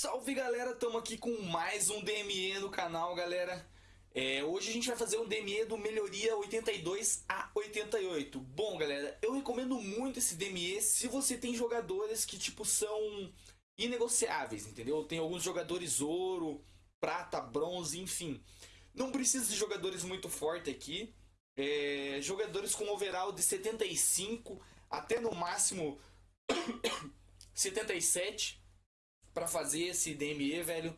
Salve galera, estamos aqui com mais um DME no canal galera. É, Hoje a gente vai fazer um DME do Melhoria 82 a 88 Bom galera, eu recomendo muito esse DME se você tem jogadores que tipo são inegociáveis, entendeu? Tem alguns jogadores ouro, prata, bronze, enfim. Não precisa de jogadores muito fortes aqui. É, Jogadores com overall de 75 até no máximo 77 para fazer esse DME, velho.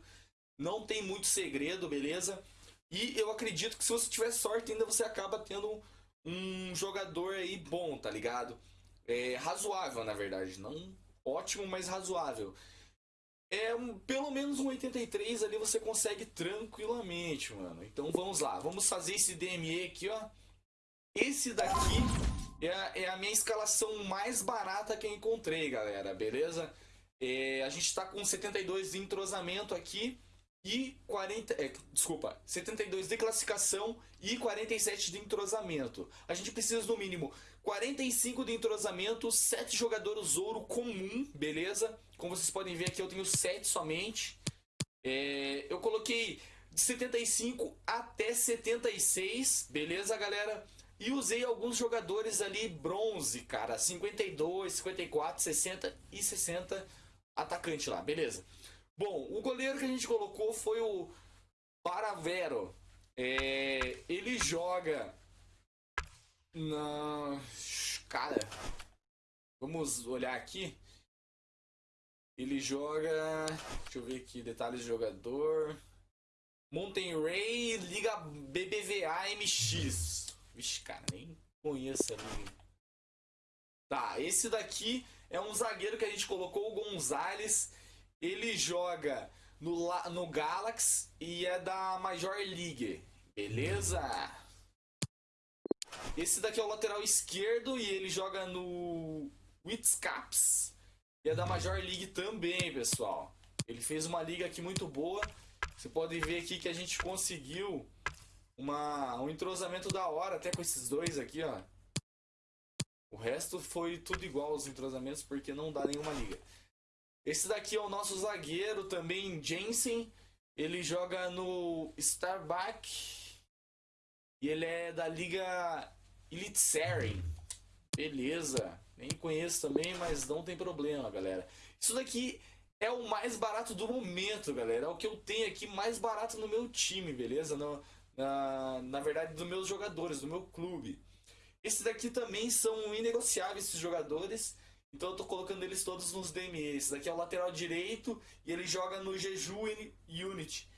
Não tem muito segredo, beleza? E eu acredito que se você tiver sorte, ainda você acaba tendo um jogador aí bom, tá ligado? É razoável, na verdade. Não ótimo, mas razoável. É um, pelo menos um 83 ali você consegue tranquilamente, mano. Então vamos lá, vamos fazer esse DME aqui, ó. Esse daqui é é a minha escalação mais barata que eu encontrei, galera, beleza? É, a gente está com 72 de entrosamento aqui e 40. É, desculpa, 72 de classificação e 47 de entrosamento. A gente precisa no mínimo 45 de entrosamento, 7 jogadores ouro comum, beleza? Como vocês podem ver aqui, eu tenho 7 somente. É, eu coloquei de 75 até 76, beleza, galera? E usei alguns jogadores ali bronze, cara, 52, 54, 60 e 60 atacante lá, beleza. Bom, o goleiro que a gente colocou foi o Paravero. É, ele joga na. Cara, vamos olhar aqui. Ele joga. Deixa eu ver aqui, detalhes do jogador. Mountain Ray Liga BBVA MX. Vixe, cara, nem conheço a liga. Tá, esse daqui é um zagueiro que a gente colocou, o Gonzalez. Ele joga no, no Galaxy e é da Major League. Beleza? Esse daqui é o lateral esquerdo e ele joga no Witscaps. E é da Major League também, pessoal. Ele fez uma liga aqui muito boa. Você pode ver aqui que a gente conseguiu uma, um entrosamento da hora até com esses dois aqui, ó. O resto foi tudo igual aos entrosamentos porque não dá nenhuma liga. Esse daqui é o nosso zagueiro também, Jensen. Ele joga no Starbuck. E ele é da Liga Elite Series. Beleza. Nem conheço também, mas não tem problema, galera. Isso daqui é o mais barato do momento, galera. É o que eu tenho aqui mais barato no meu time, beleza? No, na, na verdade, dos meus jogadores, do meu clube. Esses daqui também são inegociáveis, esses jogadores. Então eu tô colocando eles todos nos DME. Esse daqui é o lateral direito e ele joga no Jeju Unity.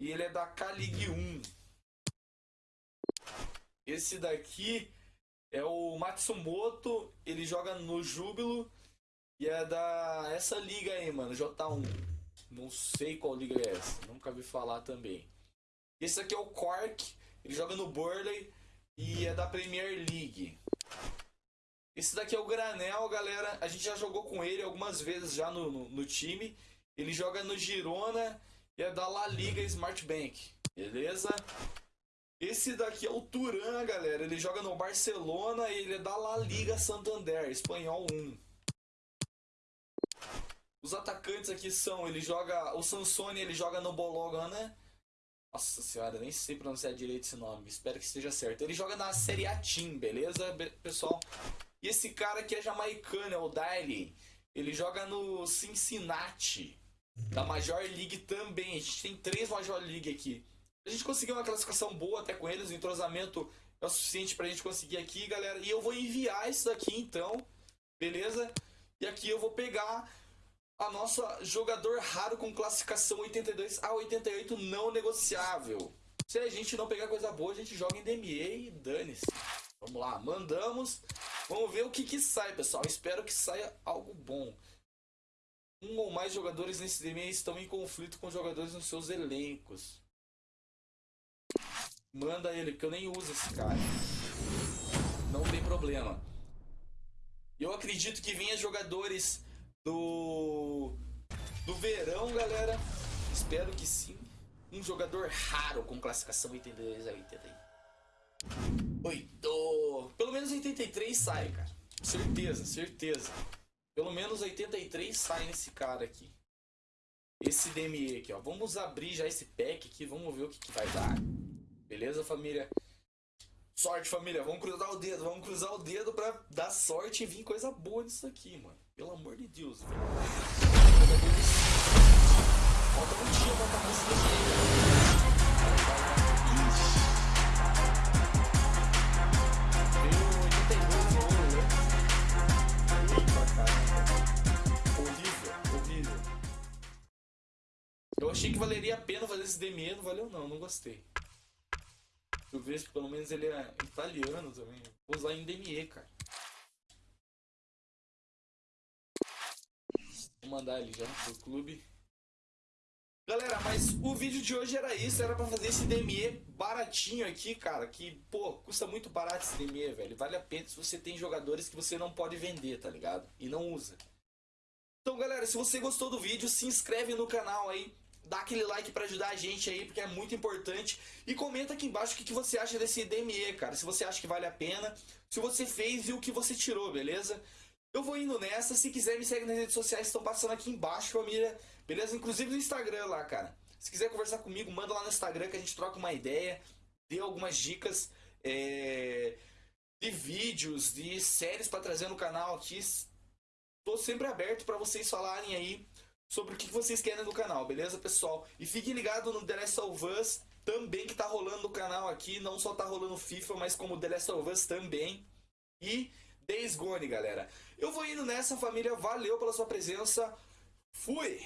E ele é da K-League 1. Esse daqui é o Matsumoto, ele joga no Júbilo e é da essa liga aí, mano, J1. Não sei qual liga é essa, nunca vi falar também. Esse aqui é o Cork, ele joga no Burley e é da Premier League. Esse daqui é o Granel, galera. A gente já jogou com ele algumas vezes já no, no, no time. Ele joga no Girona e é da La Liga Smart Bank. Beleza? Esse daqui é o Turan, galera. Ele joga no Barcelona e ele é da La Liga Santander, espanhol 1. Os atacantes aqui são, ele joga, o Sansoni, ele joga no Bologna nossa senhora, nem sei pronunciar direito esse nome. Espero que esteja certo. Ele joga na Série A Team, beleza, pessoal? E esse cara aqui é jamaicano, é o Daly. Ele joga no Cincinnati, da Major League também. A gente tem três Major League aqui. A gente conseguiu uma classificação boa até com eles, o entrosamento é o suficiente pra gente conseguir aqui, galera. E eu vou enviar isso daqui então, beleza? E aqui eu vou pegar a nossa jogador raro com classificação 82 a 88 não negociável. Se a gente não pegar coisa boa, a gente joga em DME e dane-se. Vamos lá, mandamos. Vamos ver o que, que sai, pessoal. Espero que saia algo bom. Um ou mais jogadores nesse DME estão em conflito com jogadores nos seus elencos. Manda ele, porque eu nem uso esse cara. Não tem problema. Eu acredito que venha jogadores do, do verão, galera. Espero que sim. Um jogador raro com classificação 82 a 88. Pelo menos 83 sai, cara. Certeza, certeza. Pelo menos 83 sai nesse cara aqui. esse DME aqui, ó. Vamos abrir já esse pack aqui, vamos ver o que, que vai dar. Beleza, família? Sorte, família. Vamos cruzar o dedo, vamos cruzar o dedo pra dar sorte e vir coisa boa nisso aqui, mano. Pelo amor de Deus, velho. Falta um dia pra acabar esse DME, Veio 82 ouro? Eita, caramba. Horrível, horrível. Eu achei que valeria a pena fazer esse DME, não valeu não, não gostei. Eu vejo que pelo menos ele é italiano também. Vou usar em DME, cara. Vou mandar ele já pro clube. Galera, mas o vídeo de hoje era isso, era pra fazer esse DME baratinho aqui, cara, que, pô, custa muito barato esse DME, velho. Vale a pena se você tem jogadores que você não pode vender, tá ligado? E não usa. Então, galera, se você gostou do vídeo, se inscreve no canal aí, dá aquele like para ajudar a gente aí, porque é muito importante. E comenta aqui embaixo o que, você acha desse DME, cara. Se você acha que vale a pena, se você fez e o que você tirou, beleza? Eu vou indo nessa. Se quiser, me segue nas redes sociais, estão passando aqui embaixo, família. Beleza? Inclusive no Instagram lá, cara. Se quiser conversar comigo, manda lá no Instagram que a gente troca uma ideia, dê algumas dicas é, de vídeos, de séries para trazer no canal aqui. Tô sempre aberto para vocês falarem aí sobre o que vocês querem no canal, beleza, pessoal? E fiquem ligados no The Last of Us também que tá rolando no canal aqui. Não só tá rolando FIFA, mas como The Last of Us também. E Days Gone, galera. Eu vou indo nessa, família. Valeu pela sua presença. Fui!